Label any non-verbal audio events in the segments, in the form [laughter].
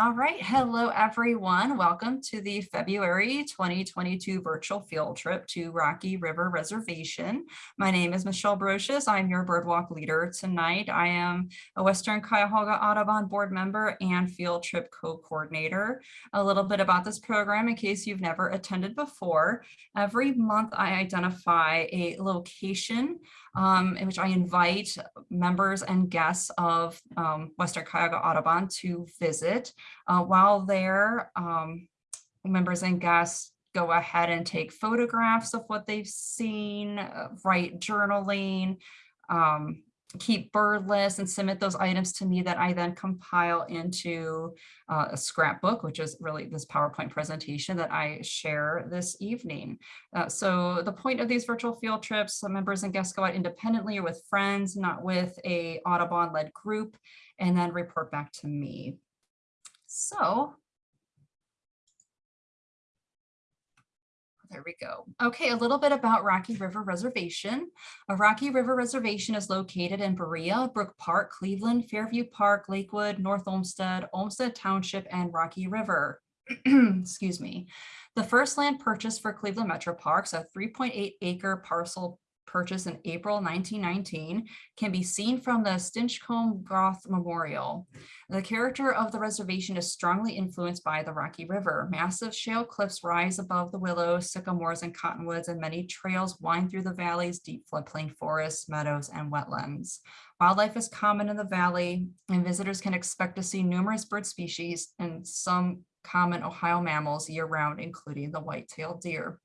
All right, hello everyone. Welcome to the February 2022 virtual field trip to Rocky River Reservation. My name is Michelle Brocious. I'm your birdwalk leader tonight. I am a Western Cuyahoga Audubon board member and field trip co-coordinator. A little bit about this program in case you've never attended before. Every month I identify a location um, in which I invite members and guests of um, Western Cuyahoga Audubon to visit. Uh, while there, um, members and guests go ahead and take photographs of what they've seen, uh, write journaling, um, keep bird lists and submit those items to me that I then compile into uh, a scrapbook, which is really this PowerPoint presentation that I share this evening. Uh, so the point of these virtual field trips, members and guests go out independently or with friends, not with a Audubon-led group, and then report back to me. So There we go. Okay, a little bit about Rocky River Reservation. A Rocky River Reservation is located in Berea, Brook Park, Cleveland, Fairview Park, Lakewood, North Olmsted, Olmsted Township, and Rocky River. [clears throat] Excuse me. The first land purchase for Cleveland Metro Parks, a 3.8 acre parcel purchased in April 1919 can be seen from the Stinchcomb-Groth Memorial. The character of the reservation is strongly influenced by the Rocky River. Massive shale cliffs rise above the willows, sycamores, and cottonwoods, and many trails wind through the valley's deep floodplain forests, meadows, and wetlands. Wildlife is common in the valley, and visitors can expect to see numerous bird species and some common Ohio mammals year-round, including the white-tailed deer.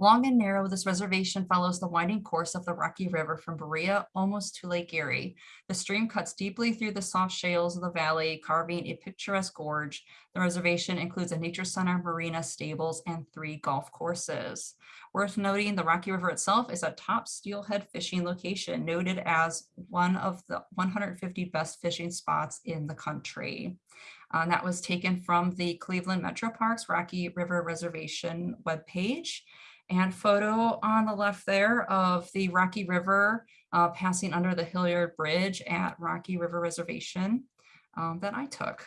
Long and narrow, this reservation follows the winding course of the Rocky River from Berea almost to Lake Erie. The stream cuts deeply through the soft shales of the valley, carving a picturesque gorge. The reservation includes a nature center, marina, stables, and three golf courses. Worth noting, the Rocky River itself is a top steelhead fishing location, noted as one of the 150 best fishing spots in the country. Uh, that was taken from the Cleveland Metro Parks Rocky River Reservation webpage and photo on the left there of the Rocky River uh, passing under the Hilliard Bridge at Rocky River Reservation um, that I took.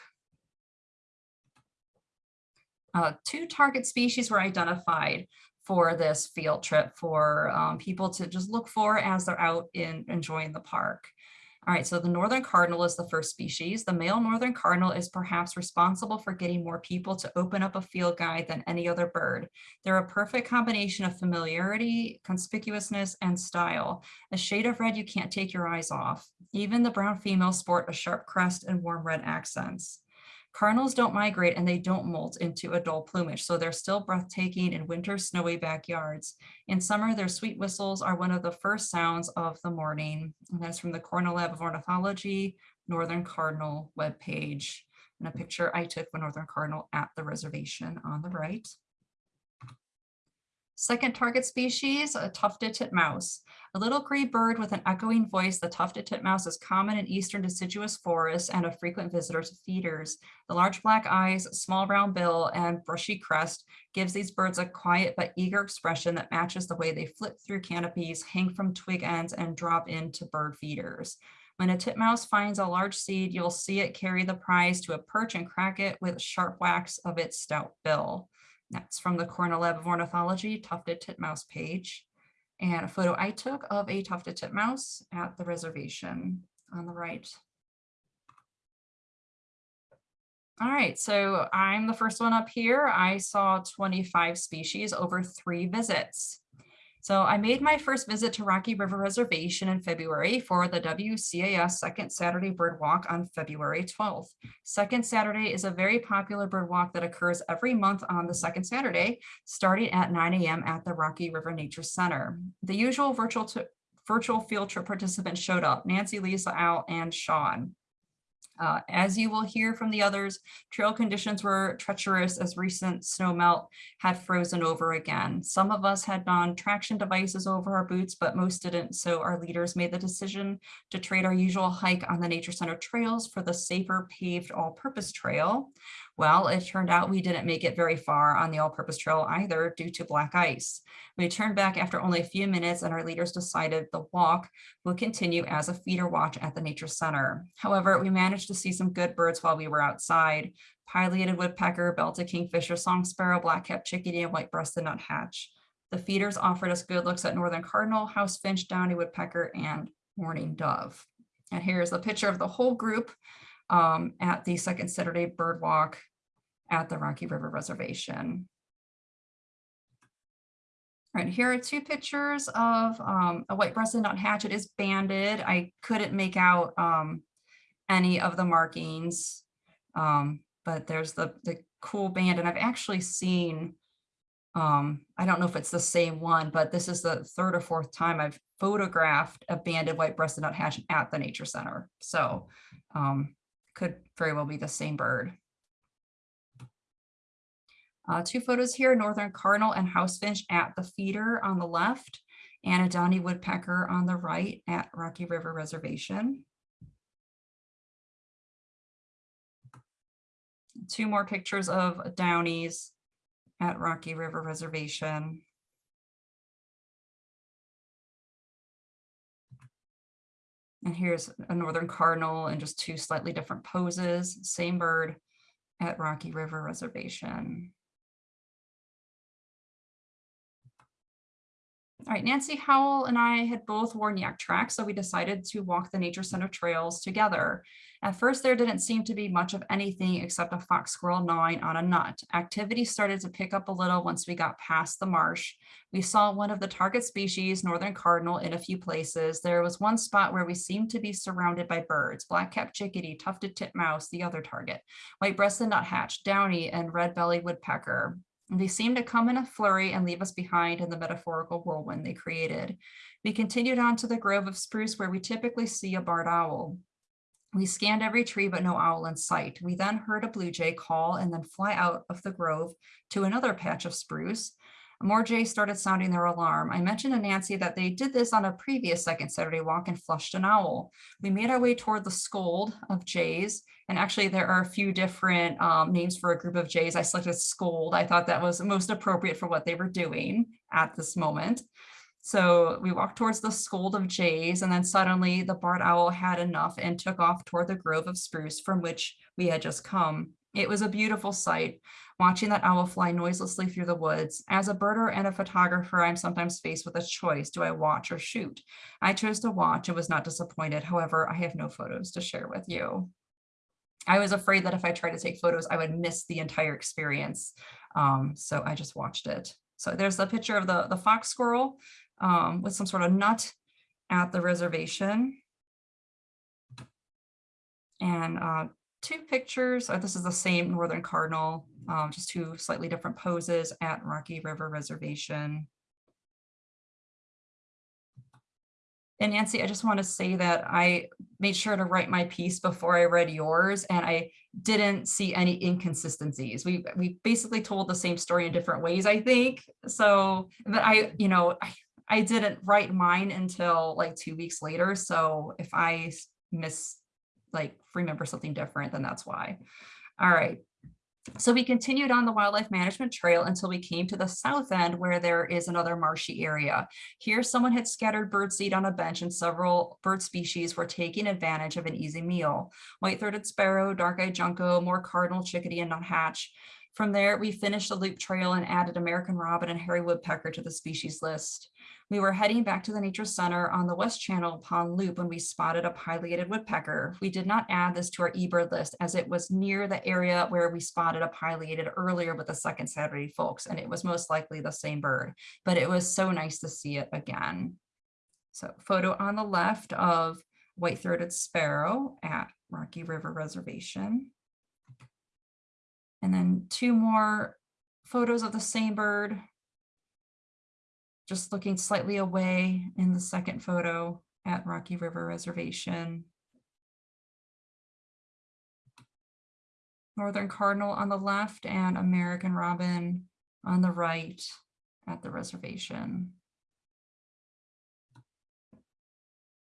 Uh, two target species were identified for this field trip for um, people to just look for as they're out in enjoying the park. All right, so the northern cardinal is the first species. The male northern cardinal is perhaps responsible for getting more people to open up a field guide than any other bird. They're a perfect combination of familiarity, conspicuousness, and style. A shade of red you can't take your eyes off. Even the brown females sport a sharp crest and warm red accents. Cardinals don't migrate and they don't molt into adult plumage, so they're still breathtaking in winter snowy backyards. In summer, their sweet whistles are one of the first sounds of the morning. And that's from the Cornell Lab of Ornithology, Northern Cardinal webpage. And a picture I took of a Northern Cardinal at the reservation on the right. Second target species, a tufted titmouse. A little gray bird with an echoing voice, the tufted titmouse is common in eastern deciduous forests and a frequent visitor to feeders. The large black eyes, small round bill, and brushy crest gives these birds a quiet but eager expression that matches the way they flit through canopies, hang from twig ends, and drop into bird feeders. When a titmouse finds a large seed, you'll see it carry the prize to a perch and crack it with sharp whacks of its stout bill. That's from the Cornell Lab of Ornithology tufted titmouse page and a photo I took of a tufted titmouse at the reservation on the right. All right, so I'm the first one up here. I saw 25 species over three visits. So I made my first visit to Rocky River Reservation in February for the WCAS Second Saturday Bird Walk on February 12th. Second Saturday is a very popular bird walk that occurs every month on the second Saturday, starting at 9 a.m. at the Rocky River Nature Center. The usual virtual virtual field trip participants showed up, Nancy, Lisa, Al, and Sean. Uh, as you will hear from the others, trail conditions were treacherous as recent snow melt had frozen over again. Some of us had non-traction devices over our boots, but most didn't. So our leaders made the decision to trade our usual hike on the Nature Center trails for the safer paved all-purpose trail. Well, it turned out we didn't make it very far on the all-purpose trail either due to black ice. We turned back after only a few minutes and our leaders decided the walk would continue as a feeder watch at the nature center. However, we managed to see some good birds while we were outside. Pileated woodpecker, belted kingfisher, song sparrow, black-capped chickadee, and white-breasted nuthatch. The feeders offered us good looks at northern cardinal, house finch, downy woodpecker, and mourning dove. And here's the picture of the whole group um, at the second Saturday bird walk at the Rocky River Reservation. All right, here are two pictures of um, a white-breasted nuthatch. It is banded. I couldn't make out um, any of the markings, um, but there's the, the cool band. And I've actually seen, um, I don't know if it's the same one, but this is the third or fourth time I've photographed a banded white-breasted nuthatch at the Nature Center. So um, could very well be the same bird. Uh, two photos here, northern cardinal and house finch at the feeder on the left and a downy woodpecker on the right at Rocky River Reservation. Two more pictures of downies at Rocky River Reservation. And here's a northern cardinal and just two slightly different poses, same bird at Rocky River Reservation. All right, Nancy Howell and I had both worn Yaktrax, so we decided to walk the Nature Center trails together. At first, there didn't seem to be much of anything except a fox squirrel gnawing on a nut. Activity started to pick up a little once we got past the marsh. We saw one of the target species, northern cardinal, in a few places. There was one spot where we seemed to be surrounded by birds, black-capped chickadee, tufted titmouse, the other target, white-breasted nuthatch, downy, and red-bellied woodpecker. They seemed to come in a flurry and leave us behind in the metaphorical whirlwind they created. We continued on to the grove of spruce where we typically see a barred owl. We scanned every tree, but no owl in sight. We then heard a blue jay call and then fly out of the grove to another patch of spruce. More jays started sounding their alarm. I mentioned to Nancy that they did this on a previous second Saturday walk and flushed an owl. We made our way toward the scold of jays. And actually there are a few different um, names for a group of jays. I selected scold. I thought that was most appropriate for what they were doing at this moment. So we walked towards the scold of jays and then suddenly the barred owl had enough and took off toward the grove of spruce from which we had just come. It was a beautiful sight, watching that owl fly noiselessly through the woods. As a birder and a photographer, I'm sometimes faced with a choice. Do I watch or shoot? I chose to watch and was not disappointed. However, I have no photos to share with you. I was afraid that if I tried to take photos, I would miss the entire experience. Um, so I just watched it. So there's the picture of the, the fox squirrel um, with some sort of nut at the reservation. And uh, two pictures. Uh, this is the same Northern Cardinal, um, just two slightly different poses at Rocky River Reservation. And Nancy, I just want to say that I made sure to write my piece before I read yours, and I didn't see any inconsistencies. We we basically told the same story in different ways, I think. So, but I, you know, I, I didn't write mine until like two weeks later. So if I miss like remember something different, then that's why. All right. So we continued on the wildlife management trail until we came to the south end where there is another marshy area. Here, someone had scattered birdseed on a bench and several bird species were taking advantage of an easy meal. White-throated sparrow, dark-eyed junco, more cardinal, chickadee, and nuthatch. From there, we finished the loop trail and added American robin and hairy woodpecker to the species list. We were heading back to the Nature Center on the West Channel Pond Loop when we spotted a pileated woodpecker. We did not add this to our eBird list as it was near the area where we spotted a pileated earlier with the second Saturday folks, and it was most likely the same bird, but it was so nice to see it again. So photo on the left of white-throated sparrow at Rocky River Reservation. And then two more photos of the same bird just looking slightly away in the second photo at Rocky River Reservation. Northern Cardinal on the left and American Robin on the right at the reservation.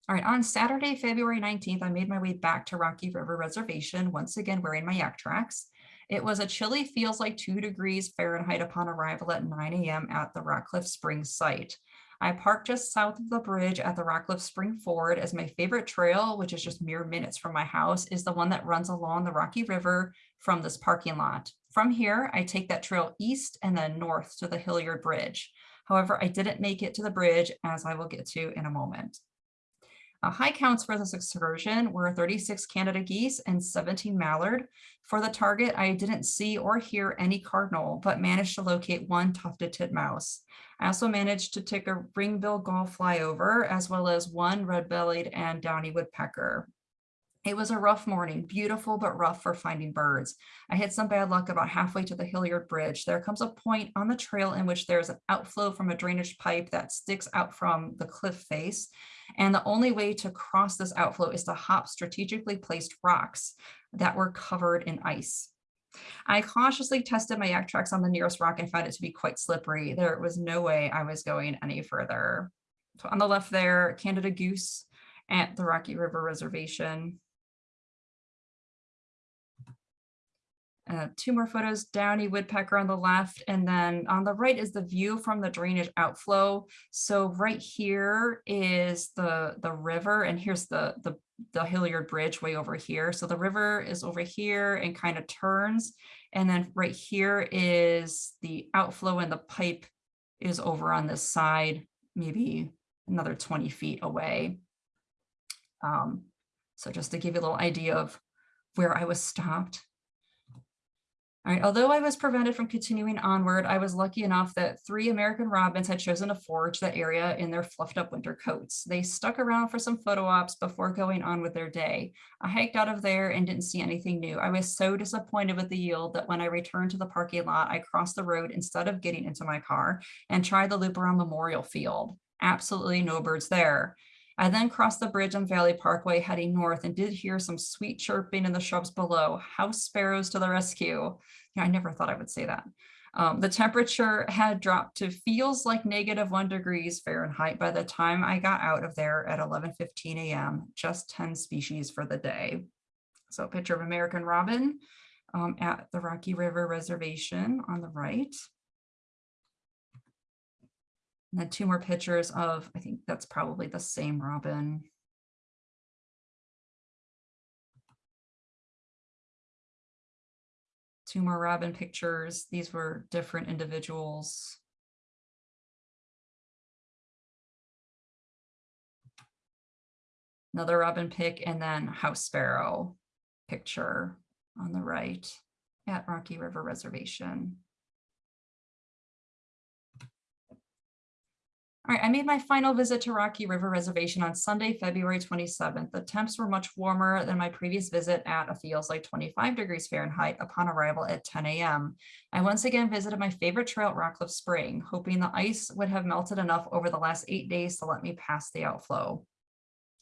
All right, on Saturday, February 19th, I made my way back to Rocky River Reservation, once again wearing my Yaktrax. It was a chilly feels like two degrees Fahrenheit upon arrival at 9 a.m. at the Rockcliffe Springs site. I parked just south of the bridge at the Rockcliffe Spring Ford as my favorite trail, which is just mere minutes from my house, is the one that runs along the Rocky River from this parking lot. From here, I take that trail east and then north to the Hilliard Bridge. However, I didn't make it to the bridge as I will get to in a moment. Uh, high counts for this excursion were 36 Canada geese and 17 mallard. For the target, I didn't see or hear any cardinal, but managed to locate one tufted titmouse. I also managed to take a ringbill gull flyover, as well as one red-bellied and downy woodpecker. It was a rough morning, beautiful but rough for finding birds. I had some bad luck about halfway to the Hilliard Bridge. There comes a point on the trail in which there's an outflow from a drainage pipe that sticks out from the cliff face. And the only way to cross this outflow is to hop strategically placed rocks that were covered in ice. I cautiously tested my Yaktrax on the nearest rock and found it to be quite slippery. There was no way I was going any further. So on the left there, Canada Goose at the Rocky River Reservation. Uh, two more photos, Downy Woodpecker on the left, and then on the right is the view from the drainage outflow. So right here is the, the river, and here's the, the, the Hilliard Bridge way over here. So the river is over here and kind of turns. And then right here is the outflow and the pipe is over on this side, maybe another 20 feet away. Um, so just to give you a little idea of where I was stopped. All right, although I was prevented from continuing onward, I was lucky enough that three American robins had chosen to forage that area in their fluffed up winter coats. They stuck around for some photo ops before going on with their day. I hiked out of there and didn't see anything new. I was so disappointed with the yield that when I returned to the parking lot, I crossed the road instead of getting into my car and tried the loop around Memorial Field. Absolutely no birds there. I then crossed the bridge on Valley Parkway heading north and did hear some sweet chirping in the shrubs below. House sparrows to the rescue. Yeah, I never thought I would say that. Um, the temperature had dropped to feels like negative one degrees Fahrenheit by the time I got out of there at 11.15 a.m., just 10 species for the day. So a picture of American robin um, at the Rocky River Reservation on the right. And then two more pictures of, I think that's probably the same robin. Two more robin pictures. These were different individuals. Another robin pick and then house sparrow picture on the right at Rocky River Reservation. All right, I made my final visit to Rocky River Reservation on Sunday, February 27th. The temps were much warmer than my previous visit at a feels like 25 degrees Fahrenheit upon arrival at 10 a.m. I once again visited my favorite trail at Rockcliffe Spring, hoping the ice would have melted enough over the last eight days to let me pass the outflow.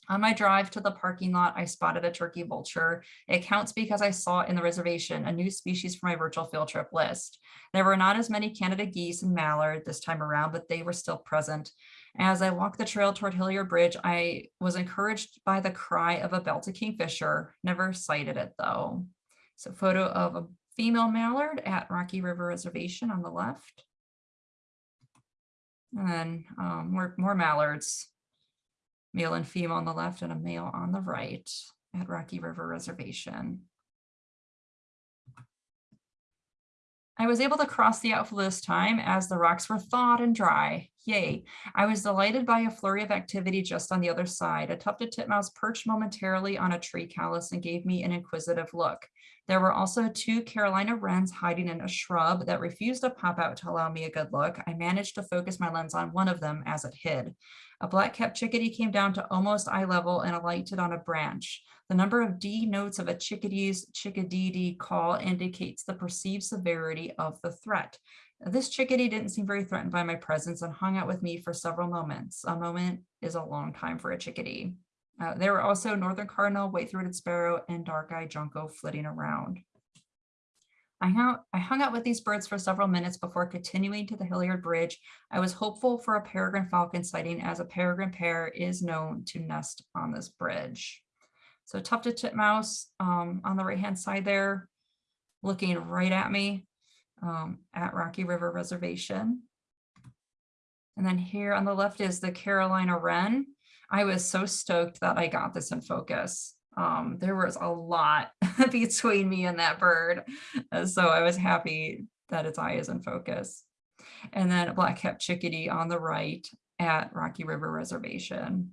On my drive to the parking lot, I spotted a turkey vulture. It counts because I saw in the reservation a new species for my virtual field trip list. There were not as many Canada geese and mallard this time around, but they were still present. As I walked the trail toward Hilliard Bridge, I was encouraged by the cry of a belted kingfisher, never sighted it though. So photo of a female mallard at Rocky River Reservation on the left. And then um, more, more mallards male and female on the left and a male on the right at Rocky River Reservation. I was able to cross the outflow this time as the rocks were thawed and dry. Yay. I was delighted by a flurry of activity just on the other side. A tufted titmouse perched momentarily on a tree callus and gave me an inquisitive look. There were also two Carolina wrens hiding in a shrub that refused to pop out to allow me a good look. I managed to focus my lens on one of them as it hid. A black-capped chickadee came down to almost eye level and alighted on a branch. The number of D notes of a chickadee's chickadee call indicates the perceived severity of the threat. This chickadee didn't seem very threatened by my presence and hung out with me for several moments. A moment is a long time for a chickadee. Uh, there were also northern cardinal, white-throated sparrow, and dark-eyed junco flitting around. I hung, out, I hung out with these birds for several minutes before continuing to the Hilliard Bridge. I was hopeful for a peregrine falcon sighting as a peregrine pair is known to nest on this bridge. So tufted titmouse um, on the right hand side there. looking right at me um, at Rocky River Reservation. And then here on the left is the Carolina Wren. I was so stoked that I got this in focus. Um, there was a lot [laughs] between me and that bird. So I was happy that its eye is in focus. And then a black-capped chickadee on the right at Rocky River Reservation.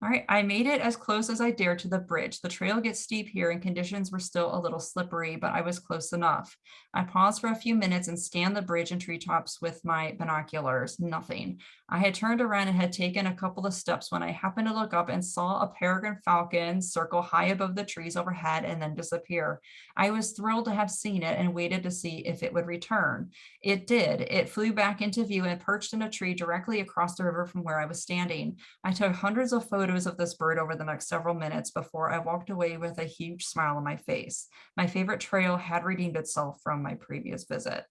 All right, I made it as close as I dared to the bridge. The trail gets steep here and conditions were still a little slippery, but I was close enough. I paused for a few minutes and scanned the bridge and treetops with my binoculars, nothing. I had turned around and had taken a couple of steps when I happened to look up and saw a peregrine falcon circle high above the trees overhead and then disappear. I was thrilled to have seen it and waited to see if it would return. It did. It flew back into view and perched in a tree directly across the river from where I was standing. I took hundreds of photos of this bird over the next several minutes before I walked away with a huge smile on my face. My favorite trail had redeemed itself from my previous visit.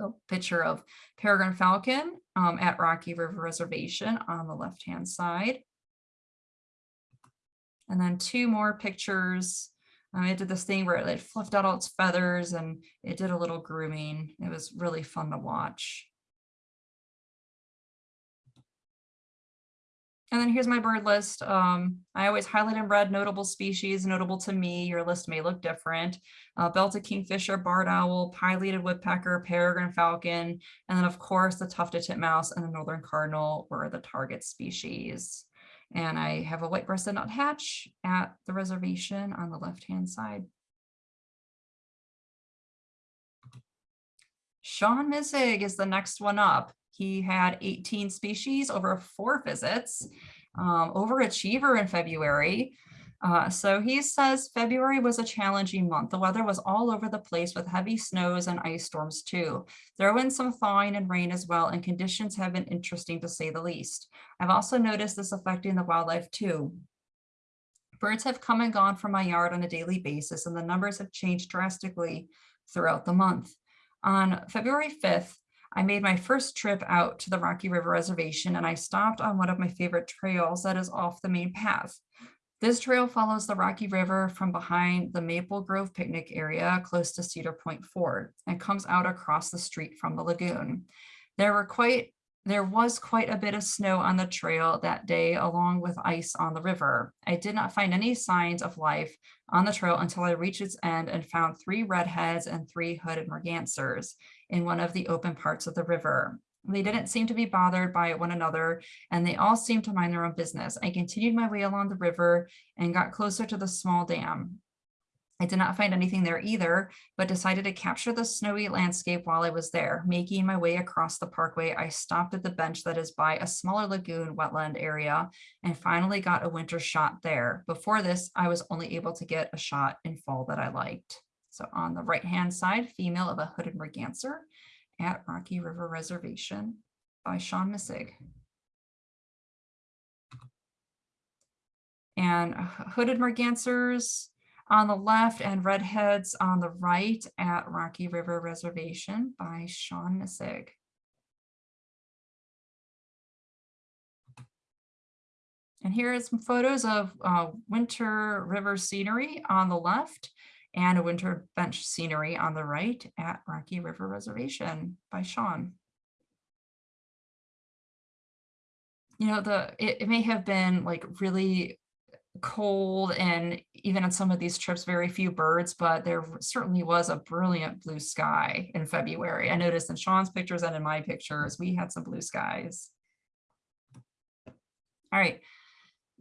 A picture of peregrine falcon um, at Rocky River Reservation on the left-hand side. And then two more pictures. Um, it did this thing where it like, fluffed out all its feathers and it did a little grooming. It was really fun to watch. And then here's my bird list. Um, I always highlight in red notable species, notable to me. Your list may look different. Uh, belted kingfisher, barred owl, pileated woodpecker, peregrine falcon, and then of course the tufted titmouse and the northern cardinal were the target species. And I have a white-breasted nuthatch at the reservation on the left-hand side. Sean Missig is the next one up. He had 18 species over four visits, um, overachiever in February. Uh, so he says February was a challenging month. The weather was all over the place with heavy snows and ice storms too. Throw in some thawing and rain as well, and conditions have been interesting to say the least. I've also noticed this affecting the wildlife too. Birds have come and gone from my yard on a daily basis, and the numbers have changed drastically throughout the month. On February 5th, I made my first trip out to the Rocky River Reservation and I stopped on one of my favorite trails that is off the main path. This trail follows the Rocky River from behind the Maple Grove picnic area close to Cedar Point Ford and comes out across the street from the lagoon. There were quite there was quite a bit of snow on the trail that day along with ice on the river. I did not find any signs of life on the trail until I reached its end and found three redheads and three hooded mergansers in one of the open parts of the river. They didn't seem to be bothered by one another and they all seemed to mind their own business. I continued my way along the river and got closer to the small dam. I did not find anything there either, but decided to capture the snowy landscape while I was there. Making my way across the parkway, I stopped at the bench that is by a smaller lagoon wetland area and finally got a winter shot there. Before this, I was only able to get a shot in fall that I liked. So on the right-hand side, female of a hooded merganser at Rocky River Reservation by Sean Missig. And hooded mergansers on the left and redheads on the right at Rocky River Reservation by Sean Missig. And here are some photos of uh, winter river scenery on the left and a winter bench scenery on the right at Rocky River Reservation by Sean. You know, the it, it may have been like really cold and even on some of these trips, very few birds, but there certainly was a brilliant blue sky in February. I noticed in Sean's pictures and in my pictures, we had some blue skies. All right.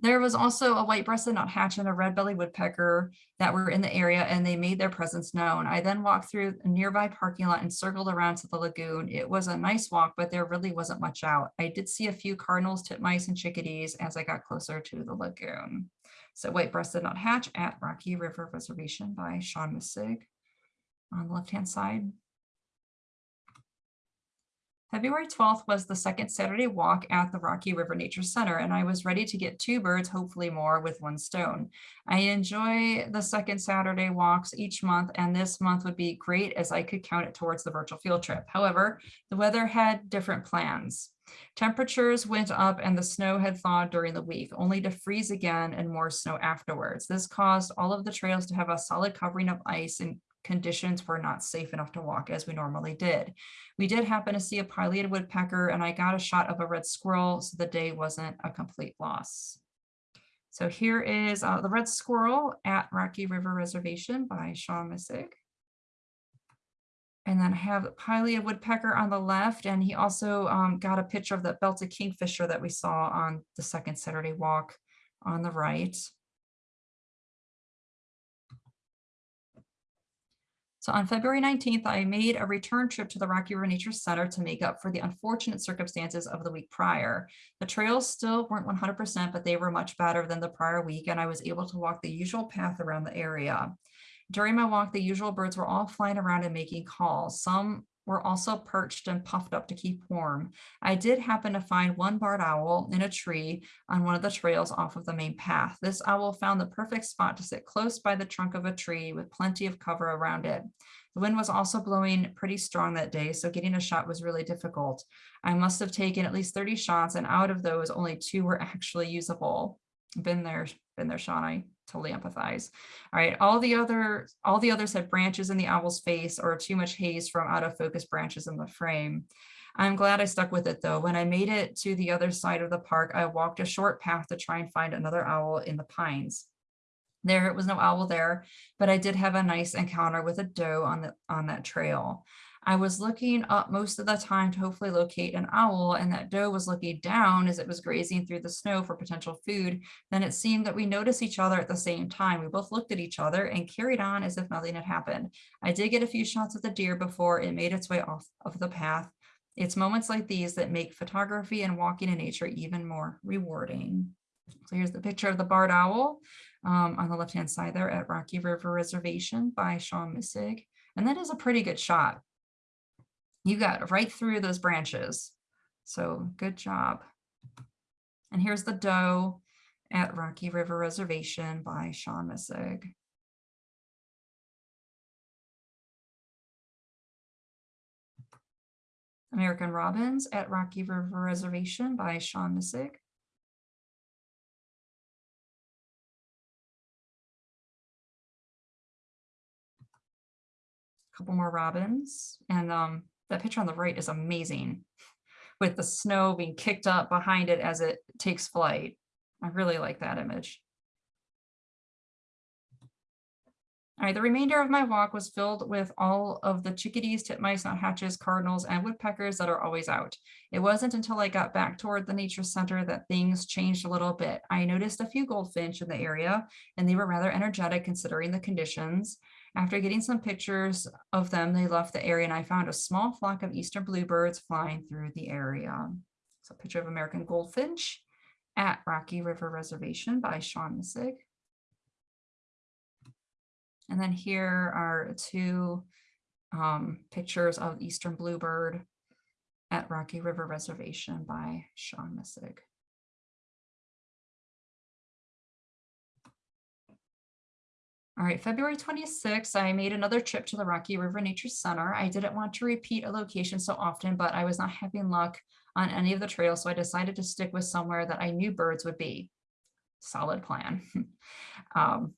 There was also a white-breasted nuthatch and a red-bellied woodpecker that were in the area and they made their presence known. I then walked through a nearby parking lot and circled around to the lagoon. It was a nice walk, but there really wasn't much out. I did see a few cardinals, titmice, and chickadees as I got closer to the lagoon. So white-breasted nuthatch at Rocky River Reservation by Sean Missig on the left-hand side. February 12th was the second Saturday walk at the Rocky River Nature Center, and I was ready to get two birds, hopefully more, with one stone. I enjoy the second Saturday walks each month, and this month would be great as I could count it towards the virtual field trip. However, the weather had different plans. Temperatures went up and the snow had thawed during the week, only to freeze again and more snow afterwards. This caused all of the trails to have a solid covering of ice and conditions were not safe enough to walk as we normally did. We did happen to see a pileated woodpecker and I got a shot of a red squirrel, so the day wasn't a complete loss. So here is uh, the red squirrel at Rocky River Reservation by Sean Missig. And then I have the pileated woodpecker on the left, and he also um, got a picture of the belted kingfisher that we saw on the second Saturday walk on the right. So on February 19th, I made a return trip to the Rocky River Nature Center to make up for the unfortunate circumstances of the week prior. The trails still weren't 100%, but they were much better than the prior week, and I was able to walk the usual path around the area. During my walk, the usual birds were all flying around and making calls. Some were also perched and puffed up to keep warm. I did happen to find one barred owl in a tree on one of the trails off of the main path. This owl found the perfect spot to sit close by the trunk of a tree with plenty of cover around it. The wind was also blowing pretty strong that day, so getting a shot was really difficult. I must have taken at least 30 shots, and out of those, only two were actually usable. Been there, been there, Sean. Totally empathize. All right, all the other all the others had branches in the owl's face or too much haze from out of focus branches in the frame. I'm glad I stuck with it though. When I made it to the other side of the park, I walked a short path to try and find another owl in the pines. There it was no owl there, but I did have a nice encounter with a doe on the on that trail. I was looking up most of the time to hopefully locate an owl and that doe was looking down as it was grazing through the snow for potential food. Then it seemed that we noticed each other at the same time. We both looked at each other and carried on as if nothing had happened. I did get a few shots of the deer before it made its way off of the path. It's moments like these that make photography and walking in nature even more rewarding. So here's the picture of the barred owl um, on the left-hand side there at Rocky River Reservation by Sean Missig. And that is a pretty good shot you got right through those branches. So good job. And here's the doe at Rocky River Reservation by Sean Missig. American Robins at Rocky River Reservation by Sean Missig. couple more robins and um, that picture on the right is amazing with the snow being kicked up behind it as it takes flight. I really like that image. All right, the remainder of my walk was filled with all of the chickadees, titmice, nuthatches, cardinals, and woodpeckers that are always out. It wasn't until I got back toward the nature center that things changed a little bit. I noticed a few goldfinch in the area, and they were rather energetic considering the conditions. After getting some pictures of them, they left the area and I found a small flock of eastern bluebirds flying through the area. So a picture of American goldfinch at Rocky River Reservation by Sean Missig. And then here are two um, pictures of eastern bluebird at Rocky River Reservation by Sean Missig. All right, February 26th, I made another trip to the Rocky River Nature Center. I didn't want to repeat a location so often, but I was not having luck on any of the trails, so I decided to stick with somewhere that I knew birds would be. Solid plan. [laughs] um,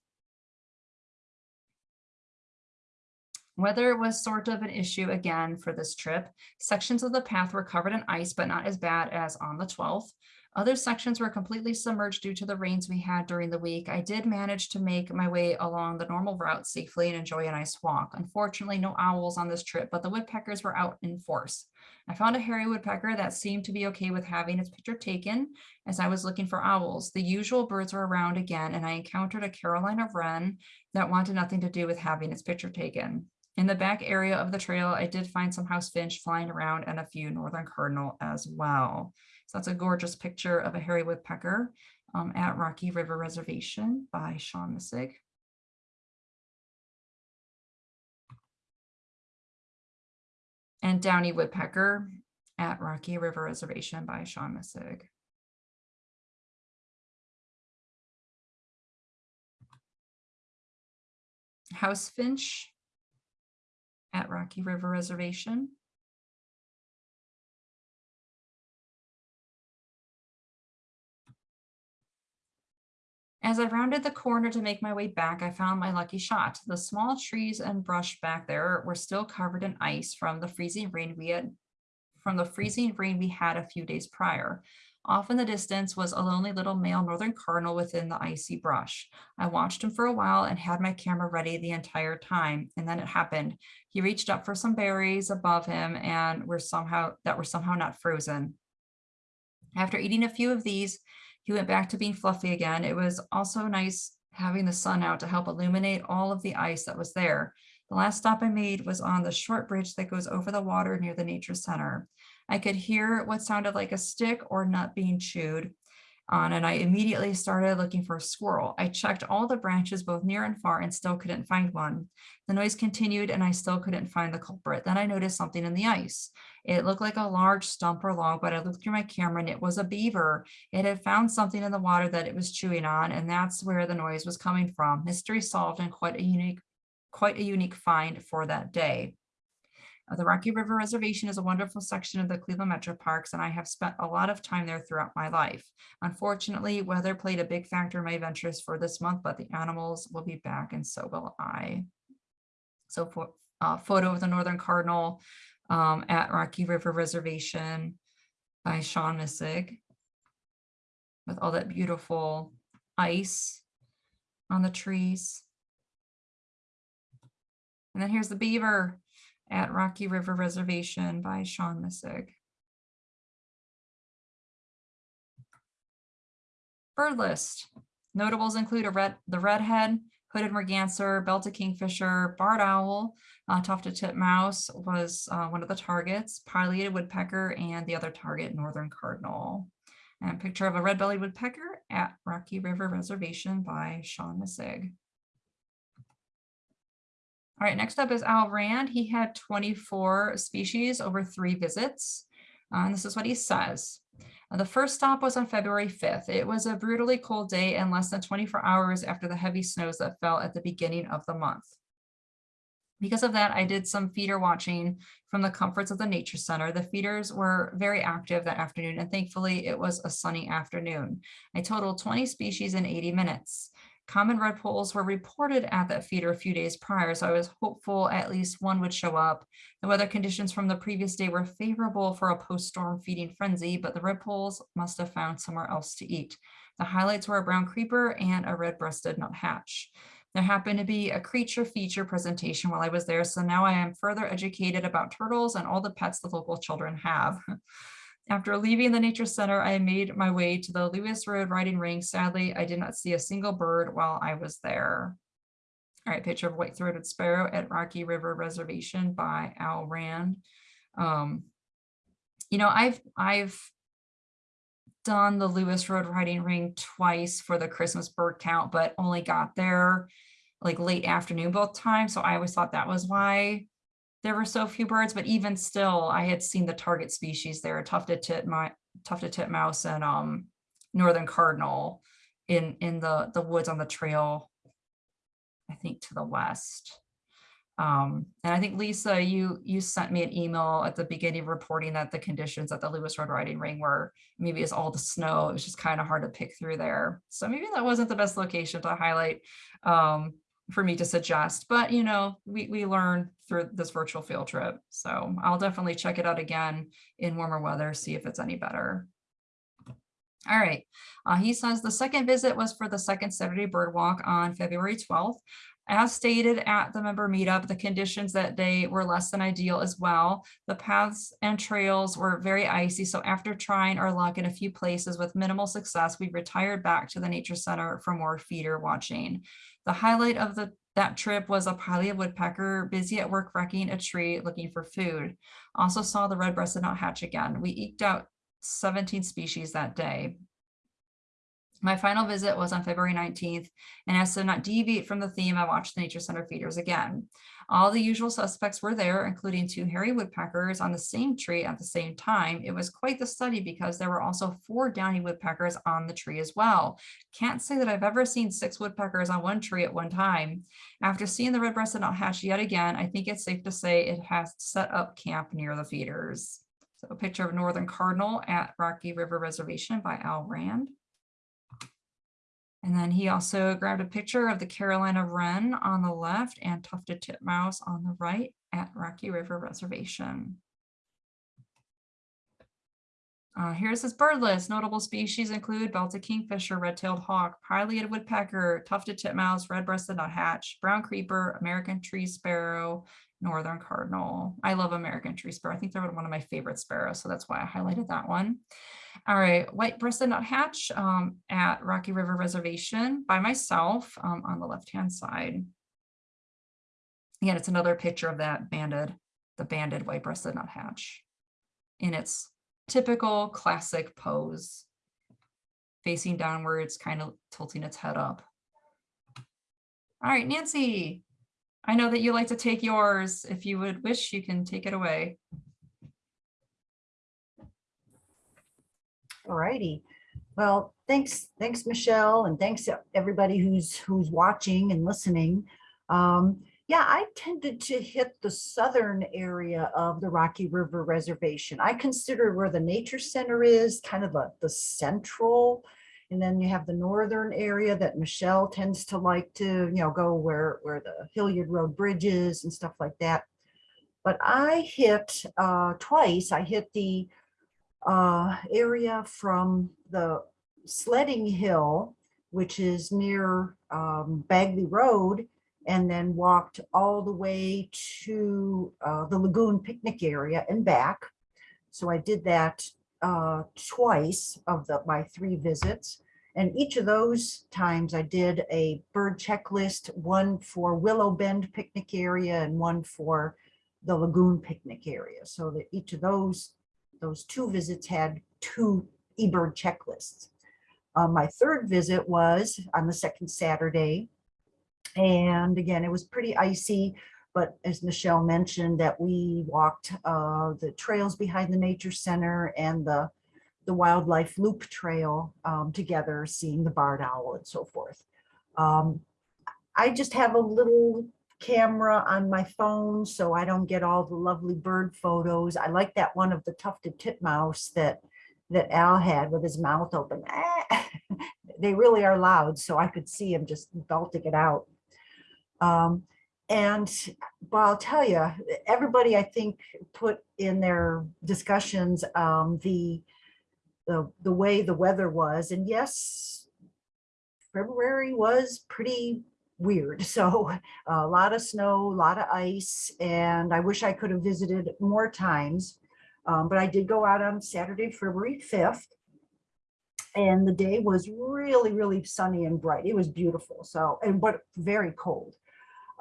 Weather was sort of an issue again for this trip. Sections of the path were covered in ice, but not as bad as on the 12th. Other sections were completely submerged due to the rains we had during the week. I did manage to make my way along the normal route safely and enjoy a nice walk. Unfortunately, no owls on this trip, but the woodpeckers were out in force. I found a hairy woodpecker that seemed to be okay with having its picture taken as I was looking for owls. The usual birds were around again, and I encountered a Carolina wren that wanted nothing to do with having its picture taken. In the back area of the trail, I did find some house finch flying around and a few northern cardinal as well. So that's a gorgeous picture of a hairy woodpecker um, at Rocky River Reservation by Sean Missig. And Downy Woodpecker at Rocky River Reservation by Sean Missig. House Finch at Rocky River Reservation. As I rounded the corner to make my way back, I found my lucky shot. The small trees and brush back there were still covered in ice from the freezing rain we had from the freezing rain we had a few days prior. Off in the distance was a lonely little male northern cardinal within the icy brush. I watched him for a while and had my camera ready the entire time. And then it happened. He reached up for some berries above him and were somehow that were somehow not frozen. After eating a few of these, he went back to being fluffy again. It was also nice having the sun out to help illuminate all of the ice that was there. The last stop I made was on the short bridge that goes over the water near the nature center. I could hear what sounded like a stick or nut being chewed on and I immediately started looking for a squirrel. I checked all the branches both near and far and still couldn't find one. The noise continued and I still couldn't find the culprit. Then I noticed something in the ice. It looked like a large stump or log, but I looked through my camera and it was a beaver. It had found something in the water that it was chewing on and that's where the noise was coming from. Mystery solved and quite a unique, quite a unique find for that day. Uh, the Rocky River Reservation is a wonderful section of the Cleveland Metro Parks, and I have spent a lot of time there throughout my life. Unfortunately, weather played a big factor in my ventures for this month, but the animals will be back and so will I. So for uh, photo of the Northern Cardinal um, at Rocky River Reservation by Sean Missig with all that beautiful ice on the trees. And then here's the beaver at Rocky River Reservation by Sean Missig. Bird list. Notables include a red, the redhead, hooded merganser, belted kingfisher, barred owl, uh, tufted titmouse was uh, one of the targets, pileated woodpecker, and the other target, northern cardinal. And picture of a red-bellied woodpecker at Rocky River Reservation by Sean Missig. All right, next up is Al Rand. He had 24 species over three visits. Uh, and this is what he says. Uh, the first stop was on February 5th. It was a brutally cold day and less than 24 hours after the heavy snows that fell at the beginning of the month. Because of that, I did some feeder watching from the comforts of the nature center. The feeders were very active that afternoon, and thankfully it was a sunny afternoon. I totaled 20 species in 80 minutes. Common redpolls were reported at that feeder a few days prior, so I was hopeful at least one would show up. The weather conditions from the previous day were favorable for a post-storm feeding frenzy, but the redpolls must have found somewhere else to eat. The highlights were a brown creeper and a red-breasted nuthatch. There happened to be a creature feature presentation while I was there, so now I am further educated about turtles and all the pets the local children have. [laughs] After leaving the nature center, I made my way to the Lewis Road riding ring. Sadly, I did not see a single bird while I was there. All right, picture of white-throated sparrow at Rocky River Reservation by Al Rand. Um, you know, I've I've done the Lewis Road riding ring twice for the Christmas bird count, but only got there like late afternoon both times. So I always thought that was why there were so few birds, but even still, I had seen the target species there, tufted titmouse, tufted titmouse and um, northern cardinal in in the the woods on the trail, I think to the west. Um, and I think Lisa, you you sent me an email at the beginning reporting that the conditions at the Lewis Road riding ring were maybe it's all the snow. It was just kind of hard to pick through there. So maybe that wasn't the best location to highlight. Um, for me to suggest, but you know, we, we learn through this virtual field trip. So I'll definitely check it out again in warmer weather, see if it's any better. All right, uh, he says the second visit was for the second Saturday bird walk on February 12th. As stated at the member meetup, the conditions that day were less than ideal as well. The paths and trails were very icy, so after trying our luck in a few places with minimal success, we retired back to the nature center for more feeder watching. The highlight of the that trip was a pileated woodpecker busy at work wrecking a tree looking for food. Also saw the red-breasted nuthatch again. We eked out 17 species that day. My final visit was on February 19th, and as to not deviate from the theme, I watched the Nature Center feeders again. All the usual suspects were there, including two hairy woodpeckers on the same tree at the same time. It was quite the study because there were also four downy woodpeckers on the tree as well. Can't say that I've ever seen six woodpeckers on one tree at one time. After seeing the red-breasted nuthatch yet again, I think it's safe to say it has set up camp near the feeders. So a picture of Northern Cardinal at Rocky River Reservation by Al Rand. And then he also grabbed a picture of the Carolina Wren on the left and tufted titmouse on the right at Rocky River Reservation. Uh, here's his bird list. Notable species include belted kingfisher, red-tailed hawk, pileated woodpecker, tufted titmouse, red-breasted nuthatch, brown creeper, American tree sparrow, northern cardinal. I love American tree sparrow. I think they're one of my favorite sparrows, so that's why I highlighted that one. All right, white-breasted nuthatch um, at Rocky River Reservation by myself um, on the left-hand side. Again, it's another picture of that banded, the banded white-breasted nuthatch in its typical classic pose, facing downwards, kind of tilting its head up. All right, Nancy, I know that you like to take yours. If you would wish, you can take it away. All righty. Well, thanks, thanks, Michelle, and thanks everybody who's who's watching and listening. Um, yeah, I tended to hit the southern area of the Rocky River Reservation. I consider where the nature center is kind of the, the central. And then you have the northern area that Michelle tends to like to, you know, go where, where the Hilliard Road Bridge is and stuff like that. But I hit uh, twice, I hit the uh, area from the sledding hill, which is near um, Bagley Road, and then walked all the way to uh, the lagoon picnic area and back. So I did that uh, twice of the my three visits. And each of those times I did a bird checklist, one for Willow Bend picnic area and one for the lagoon picnic area. So that each of those, those two visits had two eBird checklists. Uh, my third visit was on the second Saturday and again, it was pretty icy, but as Michelle mentioned that we walked uh, the trails behind the nature center and the, the wildlife loop trail um, together, seeing the barred owl and so forth. Um, I just have a little camera on my phone so I don't get all the lovely bird photos. I like that one of the tufted titmouse that that Al had with his mouth open. [laughs] they really are loud, so I could see him just belting it out. Um, and but I'll tell you, everybody I think put in their discussions um, the, the the way the weather was, and yes, February was pretty weird. [laughs] So a lot of snow, a lot of ice, and I wish I could have visited more times. Um, but I did go out on Saturday, February 5th, and the day was really, really sunny and bright. It was beautiful. So, and but very cold.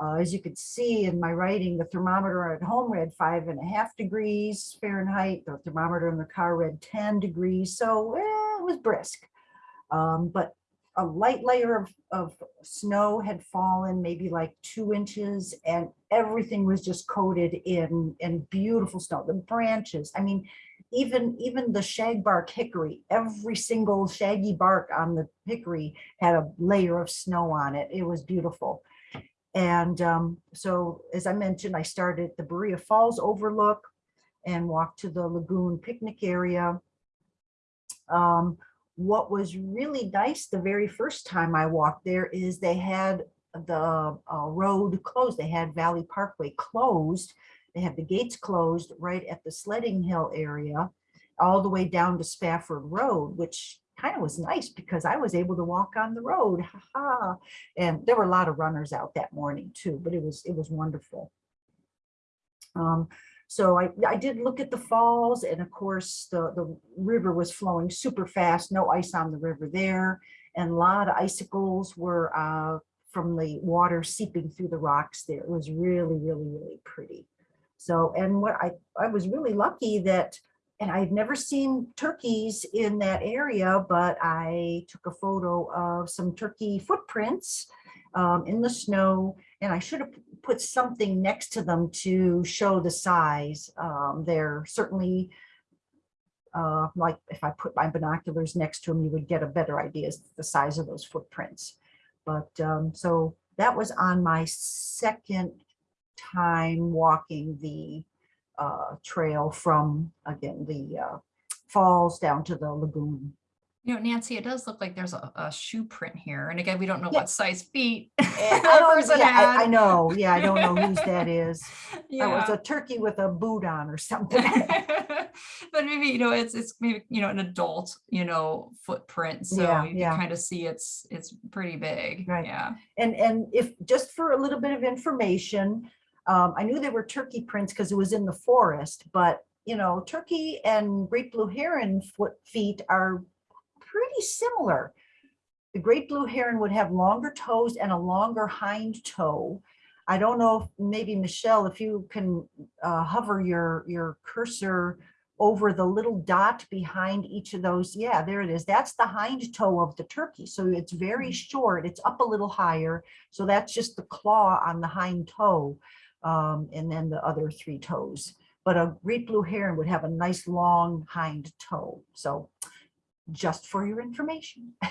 Uh, as you could see in my writing, the thermometer at home read five and a half degrees Fahrenheit. The thermometer in the car read 10 degrees. So eh, it was brisk. Um, but a light layer of, of snow had fallen, maybe like two inches, and everything was just coated in, in beautiful snow. The branches, I mean, even, even the shagbark hickory, every single shaggy bark on the hickory had a layer of snow on it. It was beautiful. And um, so, as I mentioned, I started the Berea Falls Overlook and walked to the lagoon picnic area. Um, what was really nice the very first time I walked there is they had the uh, road closed. They had Valley Parkway closed. They had the gates closed right at the sledding hill area all the way down to Spafford Road, which kind of was nice because I was able to walk on the road. Ha -ha. And there were a lot of runners out that morning too, but it was it was wonderful. Um, so I, I did look at the falls and of course the, the river was flowing super fast, no ice on the river there. And a lot of icicles were uh, from the water seeping through the rocks there. It was really, really, really pretty. So, and what I, I was really lucky that, and I've never seen turkeys in that area, but I took a photo of some turkey footprints um, in the snow and I should have put something next to them to show the size. Um, they're certainly uh, like if I put my binoculars next to them, you would get a better idea of the size of those footprints. But um, so that was on my second time walking the uh, trail from, again, the uh, falls down to the lagoon You know, Nancy, it does look like there's a, a shoe print here. And again, we don't know Yeah. what size feet [laughs] Eh, I person yeah, I- I know, yeah, I don't know whose that [laughs] is. That was a turkey with a boot on or [laughs] something. But maybe, you know, it's, it's maybe, you know, an adult, you know, footprint. So Yeah, you yeah. can kind of see it's, it's pretty big. Right. Yeah. And, and if, just for a little bit of information, um, I knew they were turkey prints because it was in the forest, but, you know, turkey and great blue heron foot feet are pretty similar. The great blue heron would have longer toes and a longer hind toe. I don't know, if maybe Michelle, if you can uh, hover your, your cursor over the little dot behind each of those. Yeah, there it is. That's the hind toe of the turkey. So it's very short. It's up a little higher. So that's just the claw on the hind toe. Um, and then the other three toes. But a great blue heron would have a nice long hind toe. So just for your information. [laughs]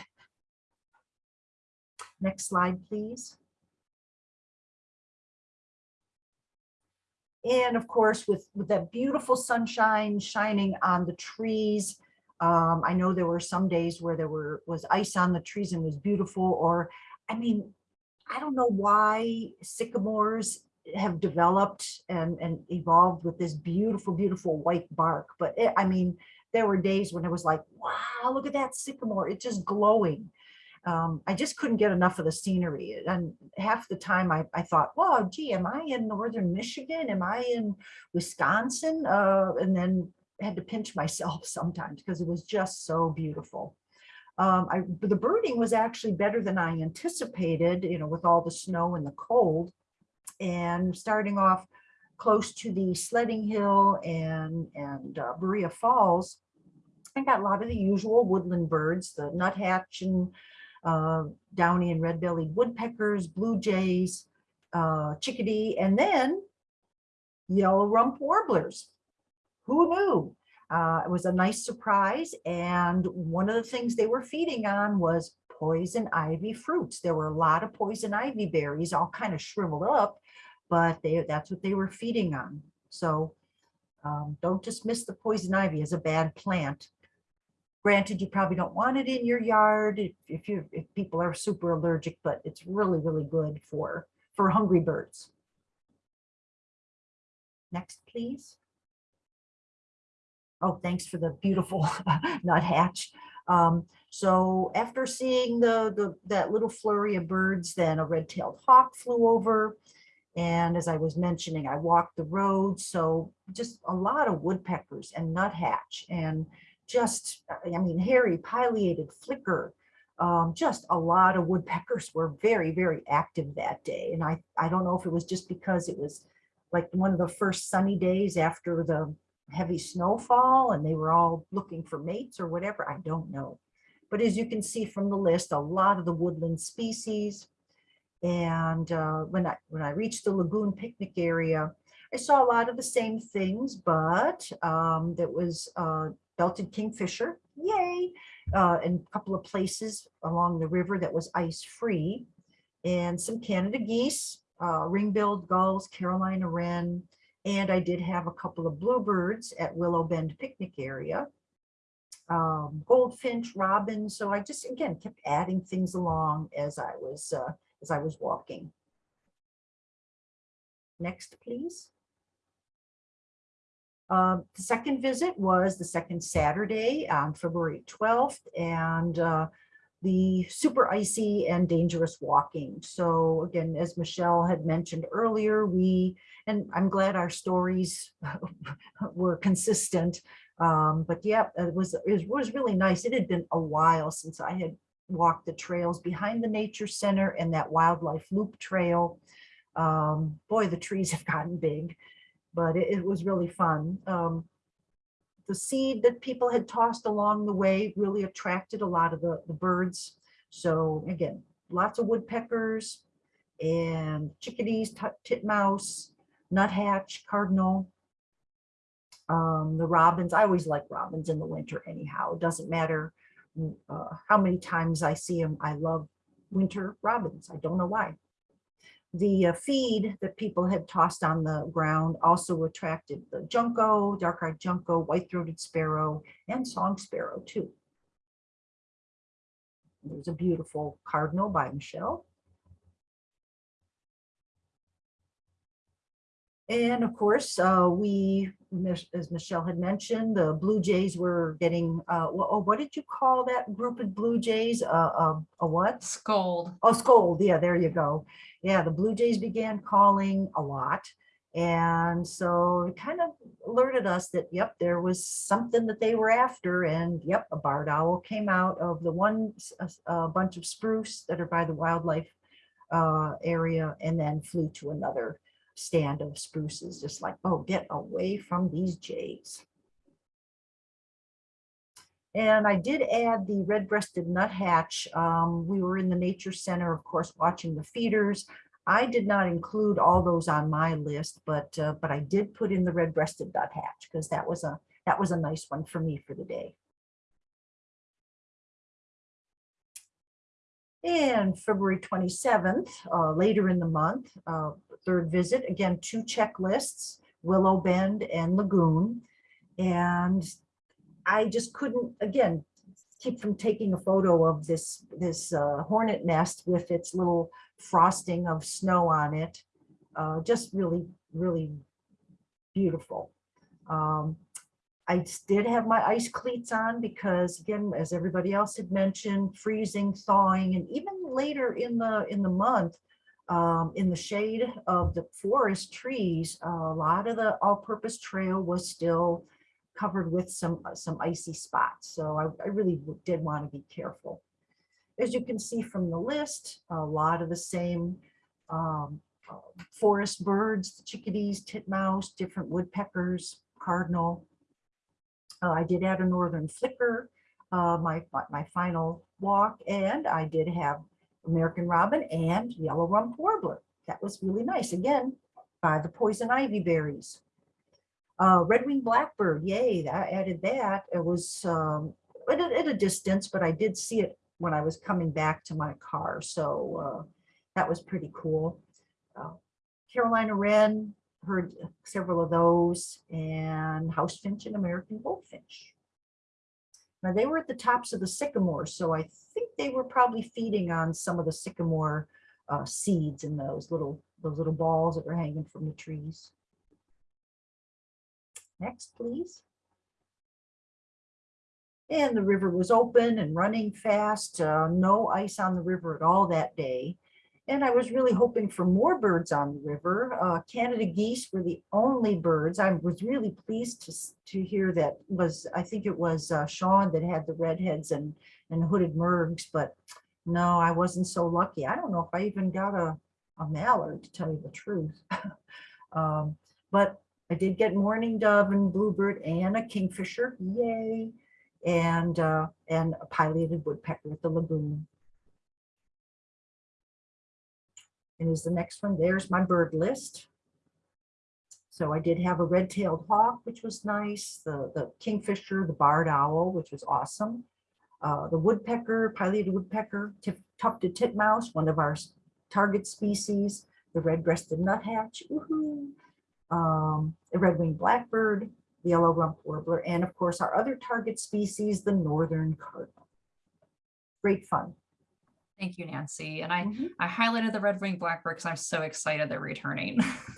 Next slide, please. And of course, with, with that beautiful sunshine shining on the trees. Um, I know there were some days where there were, was ice on the trees and was beautiful, or, I mean, I don't know why sycamores have developed and, and evolved with this beautiful, beautiful white bark. But it, I mean, there were days when it was like, wow, look at that sycamore. It's just glowing. Um, I just couldn't get enough of the scenery. And half the time I, I thought, wow, gee, am I in northern Michigan? Am I in Wisconsin? Uh, and then had to pinch [laughs] myself sometimes because it was just so beautiful. Um, I, the birding was actually better than I anticipated, you know, with all the snow and the cold. And starting off close to the sledding hill and, and uh, Berea Falls, I got a lot of the usual woodland birds, the nuthatch and uh, downy and red-bellied woodpeckers, blue jays, uh, chickadee, and then yellow rump warblers. Who knew? Uh, it was a nice surprise. And one of the things they were feeding on was poison ivy fruits. There were a lot of poison ivy berries, all kind of shriveled up, but they, that's what they were feeding on. So um, don't dismiss the poison ivy as a bad plant. Granted, you probably don't want it in your yard if, if you, if people are super allergic, but it's really, really good for, for hungry birds. Next, please. Oh, thanks for the beautiful [laughs] nuthatch. Um, so after seeing the, the, that little flurry of birds, then a red-tailed hawk flew over. And as I was mentioning, I walked the road. So just a lot of woodpeckers and nuthatch and just, I mean, hairy pileated flicker. Um, just a lot of woodpeckers were very, very active that day. And I, I don't know if it was just because it was like one of the first sunny days after the heavy snowfall and they were all looking for mates or whatever, I don't know. But as you can see from the list, a lot of the woodland species. And uh, when I when I reached the lagoon picnic area, I saw a lot of the same things, but um, that was uh, belted kingfisher, yay, uh, and a couple of places along the river that was ice free, and some Canada geese, uh, ring-billed gulls, Carolina wren, and I did have a couple of bluebirds at Willow Bend picnic area. Um, goldfinch, robin. So I just, again, kept adding things along as I was, uh, as I was walking. Next, please. Um, the second visit was the second Saturday on February 12th and uh, the super icy and dangerous walking. So again, as Michelle had mentioned earlier, we, and I'm glad our stories [laughs] were consistent. Um, but yeah, it was, it was really nice. It had been a while since I had walked the trails behind the nature center and that wildlife loop trail. Um, boy, the trees [laughs] have gotten big, but it, it was really fun. Um, the seed that people had tossed along the way really attracted a lot of the, the birds. So again, lots of woodpeckers and chickadees, titmouse, nuthatch, cardinal. Um, the robins, I always like robins in the winter anyhow. It doesn't matter uh, how many times I see them. I love winter robins. I don't know why. The uh, feed that people had tossed on the ground also attracted the junco, dark-eyed junco, white-throated sparrow, and song sparrow too. there's a beautiful cardinal by Michelle. And of course, uh, we, as Michelle had mentioned, the Blue Jays were getting, uh, oh, what did you call that group of Blue Jays? Uh, uh, a what? Scold. Oh, scold. Yeah, there you go. Yeah, the Blue Jays began calling a lot. And so it kind of alerted us that, yep, there was something that they were after. And yep, a barred owl came out of the one uh, bunch of spruce that are by the wildlife uh, area and then flew to another stand of spruces, just like, oh, get away from these jays. And I did add the red-breasted nuthatch. Um, we were in the nature center, of course, watching the feeders. I did not include all those on my list, but, uh, but I did put in the red-breasted nuthatch because that was a, that was a nice one for me for the day. And February 27th, uh, later in the month, uh, third visit, again, two checklists, Willow Bend and Lagoon. And I just couldn't, again, keep from taking a photo of this, this uh, hornet nest with its little frosting of snow on it. Uh, Just really, really beautiful. Um, I did have my ice cleats on because again, as everybody else had mentioned, freezing, thawing, and even later in the, in the month, um, in the shade of the forest trees, a lot of the all-purpose trail was still covered with some, uh, some icy spots. So I, I really did want to be careful. As you can see from the list, a lot of the same um, uh, forest birds, chickadees, titmouse, different woodpeckers, cardinal. Uh, I did add a northern flicker, uh, my, my- final walk, and I did have American robin and yellow rump warbler. That was really nice. Again, by the poison ivy berries. Uh, red-winged blackbird, yay, I added that. It was um, at a, at a distance, but I did see it when I was coming back to my car. So uh, that was pretty cool. Uh, Carolina wren, heard several of those, and house finch and American goldfinch. Now they were at the tops of the sycamore, so I think they were probably feeding on some of the sycamore uh, seeds in those little those little balls that were hanging from the trees. Next, please. And the river was open and running fast, uh, no ice on the river at all that day. And I was really hoping for more birds on the river. Uh, Canada geese were the only birds. I was really pleased to, to hear that was, I think it was uh, Sean that had the redheads and, and hooded mergs, but no, I wasn't so lucky. I don't know if I even got a, a mallard, to tell you the truth. [laughs] Um, But I did get mourning dove and bluebird and a kingfisher, yay. And, uh, and a pileated woodpecker at the lagoon. And is the next one, there's my bird list. So I did have a red-tailed hawk, which was nice, the, the kingfisher, the barred owl, which was awesome. Uh, the woodpecker, pileated woodpecker, tufted titmouse, one of our target species, the red-breasted nuthatch. Um, the red-winged blackbird, the yellow rump warbler, and of course, our other target species, the northern cardinal. Great fun. Thank you, Nancy. And I, Mhm. I highlighted the red-winged blackbird because I'm so excited they're returning. [laughs] [laughs]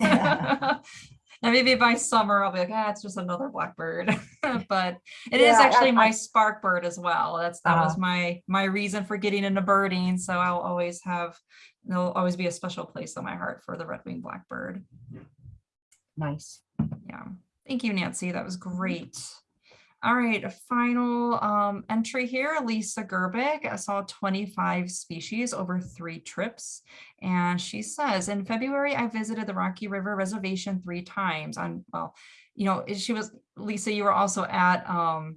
And maybe by summer I'll be like, ah, it's just another blackbird. [laughs] But it is Yeah, I- actually I- my spark bird as well. That's, that was Uh-huh. my, my reason for getting into birding. So I'll always have, there'll always be a special place in my heart for the red-winged blackbird. Nice. Yeah, thank you, Nancy. That was great. All right, a final um, entry here, Lisa Gerbic. I saw 25 species over three trips. And she says, in February, I visited the Rocky River Reservation three times on, well, you know, she was, Lisa, you were also at um,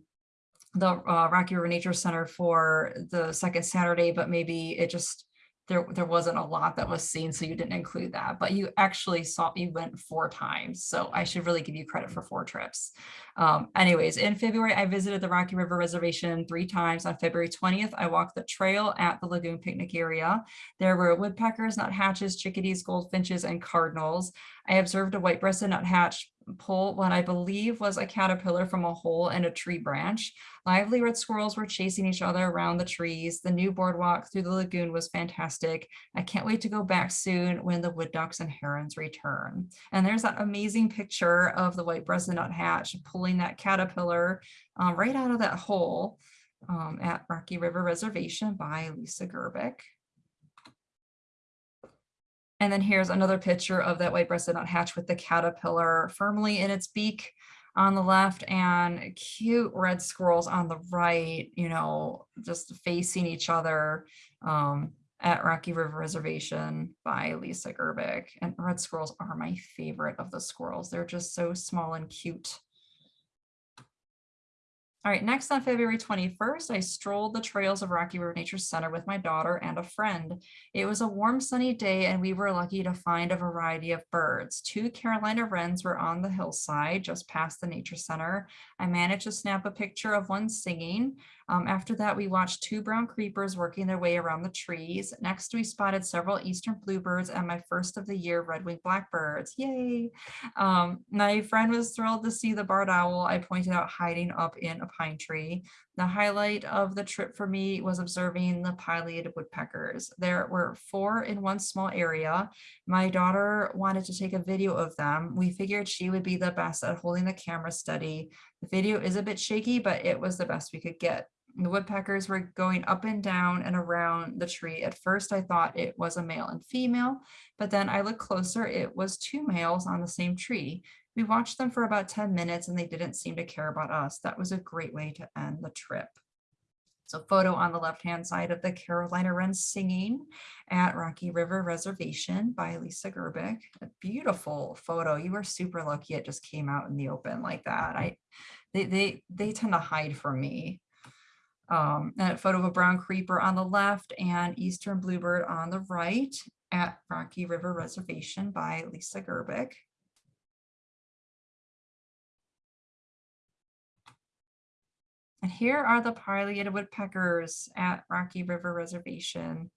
the uh, Rocky River Nature Center for the second Saturday, but maybe it just, there, there wasn't a lot that was seen, so you didn't include that, but you actually saw, you went four times. So I should really give you credit for four trips. Um, anyways, in February, I visited the Rocky River Reservation three times. On February 20th, I walked the trail at the Lagoon Picnic area. There were woodpeckers, nuthatches, chickadees, goldfinches, and cardinals. I observed a white-breasted nuthatch pull what I believe was a caterpillar from a hole in a tree branch. Lively red squirrels were chasing each other around the trees. The new boardwalk through the lagoon was fantastic. I can't wait to go back soon when the wood ducks and herons return. And there's that amazing picture of the white-breasted nuthatch pulling that caterpillar um, right out of that hole um, at Rocky River Reservation by Lisa Gerbic. And then here's another picture of that white-breasted nuthatch with the caterpillar firmly in its beak on the left and cute red squirrels on the right, you know, just facing each other um, at Rocky River Reservation by Lisa Gerbic. And red squirrels are my favorite of the squirrels. They're just so small and cute. All right, next on February 21st, I strolled the trails of Rocky River Nature Center with my daughter and a friend. It was a warm sunny day and we were lucky to find a variety of birds. Two Carolina wrens were on the hillside just past the Nature Center. I managed to snap a picture of one singing. Um, after that, we watched two brown creepers working their way around the trees. Next, we spotted several eastern bluebirds and my first of the year red-winged blackbirds. Yay! Um, my friend was thrilled to see the barred owl I pointed out hiding up in a pine tree. The highlight of the trip for me was observing the pileated woodpeckers. There were four in one small area. My daughter wanted to take a video of them. We figured she would be the best at holding the camera steady. The video is a bit shaky, but it was the best we could get. The woodpeckers were going up and down and around the tree. At first, I thought it was a male and female, but then I looked closer, it was two males on the same tree. We watched them for about 10 minutes and they didn't seem to care about us. That was a great way to end the trip. So photo on the left-hand side of the Carolina Wren singing at Rocky River Reservation by Lisa Gerbic. A beautiful photo. You were super lucky it just came out in the open like that. I, they, they, they tend to hide from me um, and a photo of a brown creeper on the left and eastern bluebird on the right at Rocky River Reservation by Lisa Gerbic. And here are the pileated woodpeckers at Rocky River Reservation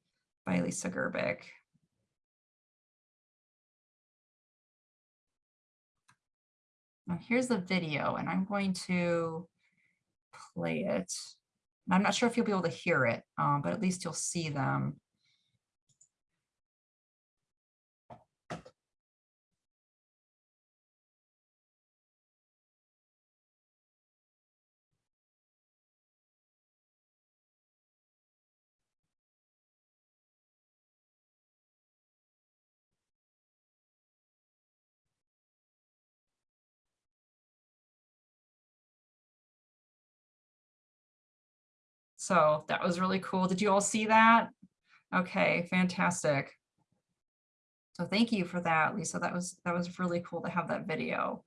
by Lisa Gerbic. Now here's the video and I'm going to play it. I'm not sure if you'll be able to hear it, um, but at least you'll see them. So that was really cool. Did you all see that? Okay, fantastic. So thank you for that, Lisa. That was that was really cool to have that video.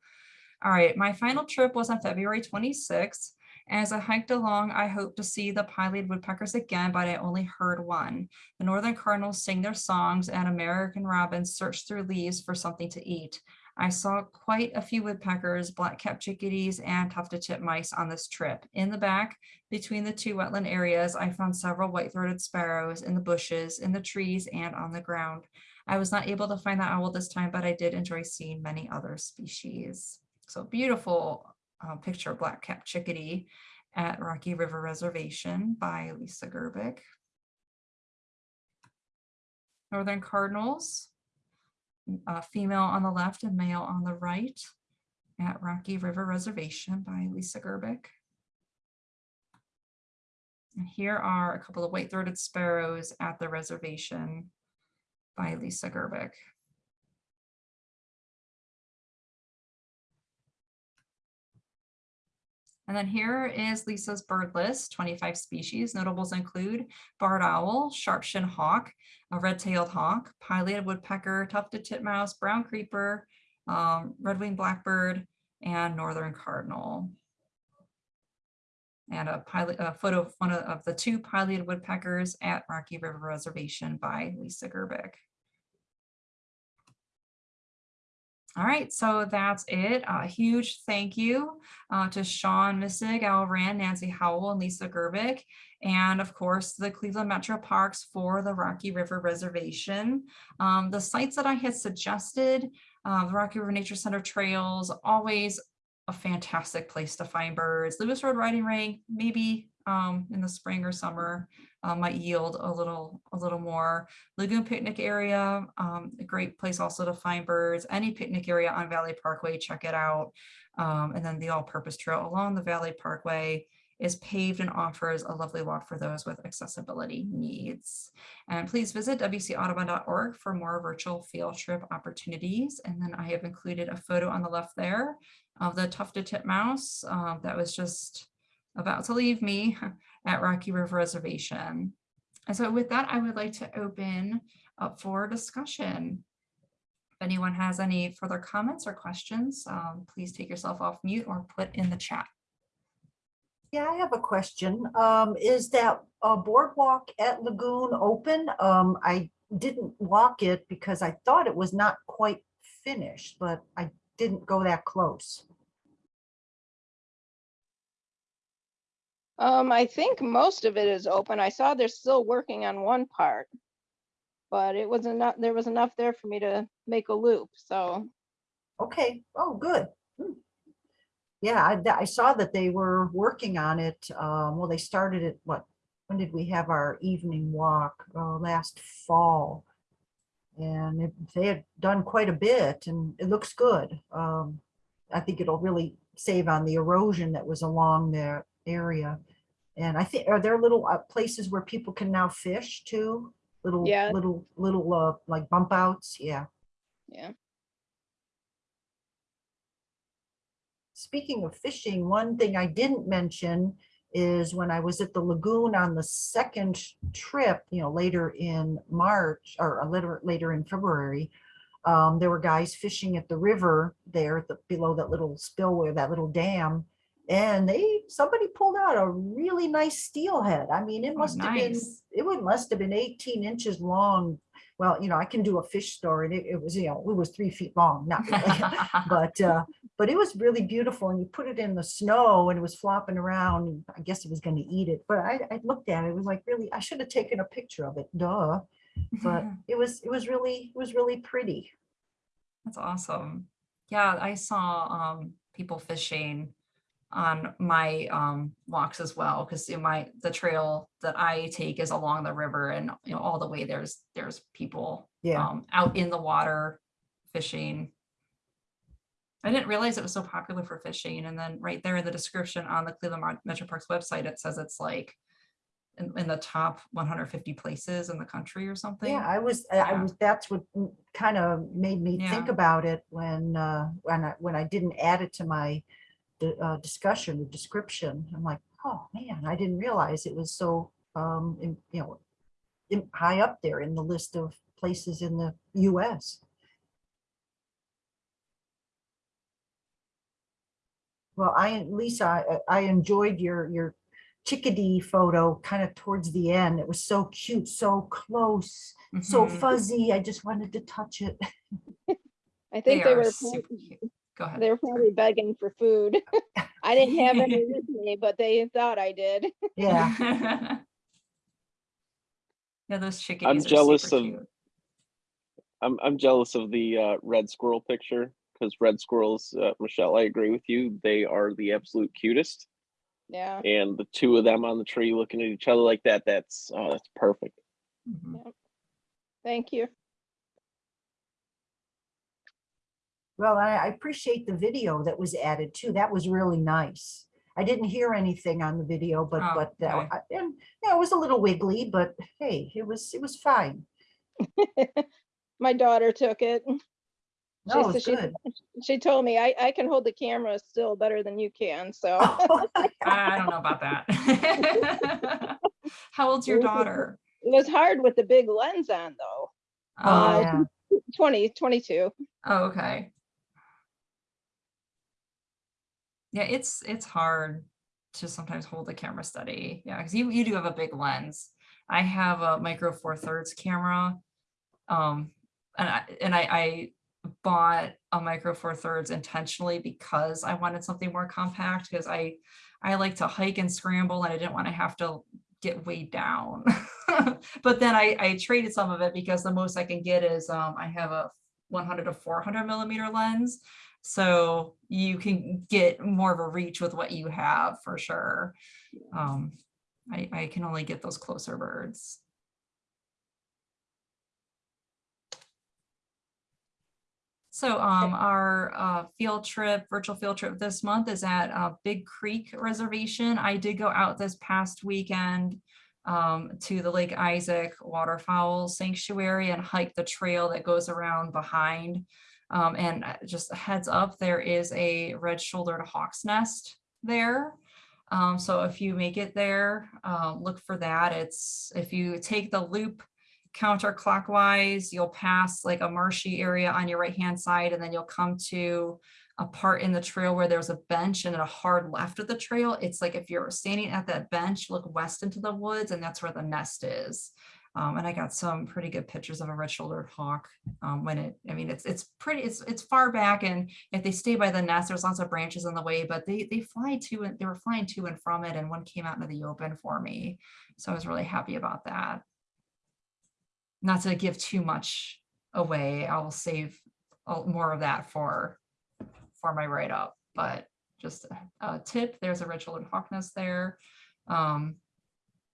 All right, my final trip was on February 26th. As I hiked along, I hoped to see the pileated woodpeckers again, but I only heard one. The northern cardinals sing their songs and American robins search through leaves for something to eat. I saw quite a few woodpeckers, black-capped chickadees, and tufted titmice on this trip. In the back, between the two wetland areas, I found several white-throated sparrows in the bushes, in the trees, and on the ground. I was not able to find the owl this time, but I did enjoy seeing many other species. So beautiful uh, picture of black-capped chickadee at Rocky River Reservation by Lisa Gerbic. Northern Cardinals, uh, female on the left and male on the right at Rocky River Reservation by Lisa Gerbic. And here are a couple of white-throated sparrows at the reservation by Lisa Gerbic. And then here is Lisa's bird list, 25 species. Notables include barred owl, sharp-shinned hawk, a red-tailed hawk, pileated woodpecker, tufted titmouse, brown creeper, um, red-winged blackbird, and northern cardinal. And a, pilot, a photo of one of the two pileated woodpeckers at Rocky River Reservation by Lisa Gerbic. All right, so that's it. A huge thank you uh, to Sean Missig, Al Rand, Nancy Howell, and Lisa Gerbic, and of course the Cleveland Metro Parks for the Rocky River Reservation. Um, the sites that I had suggested Uh, the Rocky River Nature Center trails, always a fantastic place to find birds. Lewis Road Riding Ring, maybe um, in the spring or summer, uh, might yield a little, a little more. Lagoon Picnic Area, um, a great place also to find birds. Any picnic area on Valley Parkway, check it out. Um, and then the all-purpose trail along the Valley Parkway is paved and offers a lovely walk for those with accessibility needs. And please visit wcaudubon.org for more virtual field trip opportunities. And then I have included a photo on the left there of the tufted titmouse uh, that was just about to leave me [laughs] at Rocky River Reservation. And so with that, I would like to open up for discussion. If anyone has any further comments or questions, um, please take yourself off mute or put in the chat. Yeah, I have a question. Um, is that uh, boardwalk at Lagoon open? Um, I didn't walk it because I thought it was not quite finished, but I didn't go that close. Um, I think most of it is open. I saw they're still working on one part. But it was enough, there was enough there for me to make a loop, so, Okay, oh, good. Hmm. Yeah, I, I saw that they were working on it. Um, well, they started it, what, when did we have our evening walk? Uh, last fall. And it- they had done quite a bit and it looks good. Um, I think it'll really save on the erosion that was along their area. And I think, are there little uh, places where people can now fish too? Little, Yeah. little, little, uh, like bump outs? Yeah. yeah. Speaking of fishing, one thing I didn't mention is when I was at the lagoon on the second trip, you know, later in March or a little later in February, um, there were guys fishing at the river there the, below that little spillway, that little dam. And they, somebody pulled out a really nice steelhead. I mean, it Oh, must have been, it would, must have been eighteen inches long. Well, you know, I can do a fish story. It, it was, you know, it was three feet long, not really. [laughs] but uh but it was really beautiful and you put it in the snow and it was flopping around i guess it was going to eat it but i i looked at it it was like really i should have taken a picture of it duh but [laughs] it was it was really it was really pretty That's awesome. Yeah, I saw um people fishing on my um walks as well, because in my, the trail that I take is along the river and you know, all the way there's there's people yeah um out in the water fishing. I didn't realize it was so popular for fishing. And then right there in the description on the Cleveland Metro Parks website, it says it's like in, in the top 150 places in the country or something. yeah i was i I was that's what kind of made me think about it when uh when i when i didn't add it to my uh, discussion the description i'm like oh man i didn't realize it was so um in, you know in, high up there in the list of places in the us Well, I, Lisa, I- I enjoyed your, your chickadee photo kind of towards the end. It was so cute, so close, so Mhm. fuzzy. I just wanted to touch it. [laughs] I think they are were, super cute. Go ahead. they were probably begging for food. [laughs] I didn't have any [laughs] with me, but they thought I did. [laughs] Yeah, Yeah, those chickadees are jealous super of- cute. I'm I'm jealous of the uh, red squirrel picture because red squirrels, uh, Michelle, I agree with you. They are the absolute cutest, Yeah, and the two of them on the tree looking at each other like that, that's oh, that's perfect. Mhm. thank you. Well, I, I appreciate the video that was added too. That was really nice. I didn't hear anything on the video, but, Oh, but, that- okay. I- and, yeah, it was a little wiggly, but hey, it was, it was fine. [laughs] My daughter took it. [laughs] No, it said was she- good. [laughs] She told me I, I can hold the camera still better than you can, so. I I don't know about that. How old's your daughter? It was hard with the big lens on though. Oh, Uh, yeah. 20, 22. Oh, okay. Yeah, it's it's hard to sometimes hold the camera steady. Yeah, because you you do have a big lens. I have a micro four thirds camera. Um, and I and I, I bought a micro four thirds intentionally because I wanted something more compact because I I like to hike and scramble and I didn't want to have to get weighed down. [laughs] but then I, I traded some of it because the most I can get is um I have a 100 to 400 millimeter lens. So you can get more of a reach with what you have for sure. Um, I, I can only get those closer birds. So um, our uh, field trip, virtual field trip this month is at uh, Big Creek Reservation. I did go out this past weekend um, to the Lake Isaac Waterfowl Sanctuary and hike the trail that goes around behind. Um, and uh, just a heads up, there is a red-shouldered hawk's nest there. Um, so if you make it there, uh, look for that. It's if you take the loop counterclockwise, you'll pass like a marshy area on your right hand side, and then you'll come to a part in the trail where there's a bench and a hard left of the trail. It's like if you're standing at that bench, look west into the woods, and that's where the nest is. Um, and I got some pretty good pictures of a red-shouldered hawk um, when it, I mean, it's it's pretty, it's it's far back, and if they stay by the nest, there's lots of branches in the way, but they they fly to and they were flying to and from it, and one came out into the open for me, so I was really happy about that. Not to give too much away, I will save more of that for for my write-up, but just a- a tip, there's a red-shouldered hawk nest there. Um,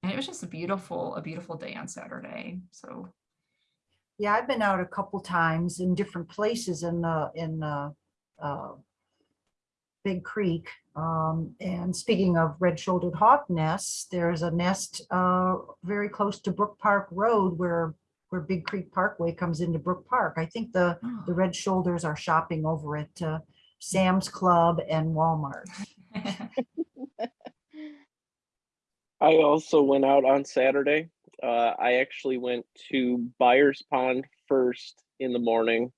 and it was just a beautiful, a beautiful day on Saturday. So Yeah, I've been out a couple times in different places in the, in the, uh, Big Creek. Um, and speaking of red-shouldered hawk nests, there's a nest, uh, very close to Brook Park Road where, where Big Creek Parkway comes into Brook Park. I think the, the red shoulders are shopping over at, uh, Sam's Club and Walmart. [laughs] I also went out on Saturday. Uh, I actually went to Beyer's Pond first in the morning,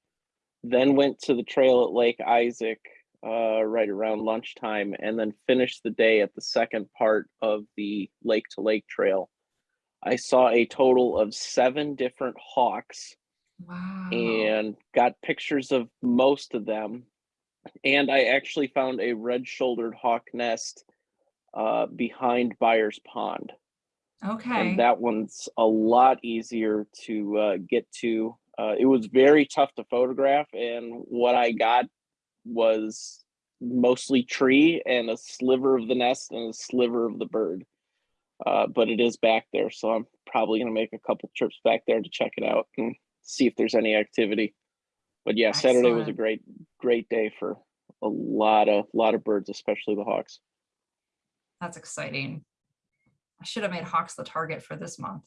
then went to the trail at Lake Isaac uh, right around lunchtime, and then finished the day at the second part of the Lake to Lake Trail. I saw a total of seven different hawks wow. and got pictures of most of them. And I actually found a red shouldered hawk nest uh, behind Beyer's Pond. okay. And that one's a lot easier to uh, get to. Uh, it was very tough to photograph, and what I got was mostly tree and a sliver of the nest and a sliver of the bird. Uh, but it is back there, so I'm probably gonna make a couple trips back there to check it out and see if there's any activity. But yeah, Saturday was a great, great day for a lot of lot of birds, especially the hawks. That's exciting. I should have made Hawks the target for this month.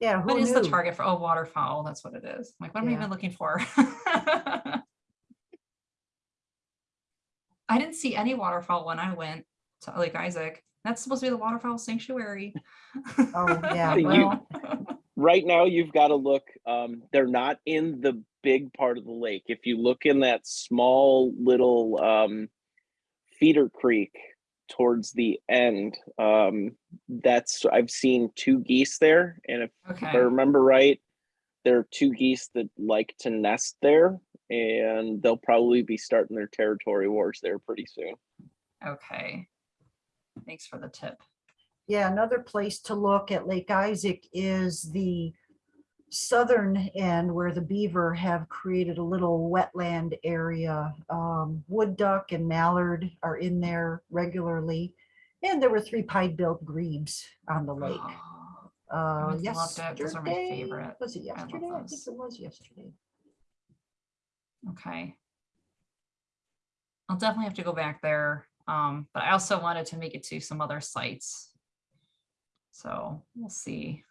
Yeah, What who is the target for? Oh, waterfowl. That's what it is. Like, what am I Yeah. even looking for? [laughs] I didn't see any waterfowl when I went to Lake Isaac. That's supposed to be the waterfowl sanctuary. Oh, yeah, [laughs] You- well, right now you've got to look um they're not in the big part of the lake if you look in that small little um feeder creek towards the end um that's i've seen two geese there and if, if i remember right there are two geese that like to nest there and they'll probably be starting their territory wars there pretty soon okay. Thanks for the tip. Yeah, another place to look at Lake Isaac is the southern end where the beaver have created a little wetland area. Um, wood duck and mallard are in there regularly. And there were three pied-billed grebes on the lake. Oh, Uh, would love that. Those are my favorite. was it yesterday? I think it was yesterday. Okay. I'll definitely have to go back there. Um, but I also wanted to make it to some other sites. So we'll see.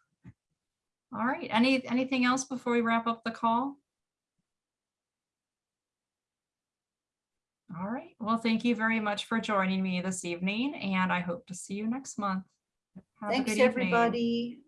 All right, any, anything else before we wrap up the call? All right, well, thank you very much for joining me this evening and I hope to see you next month. Have Thanks, everybody.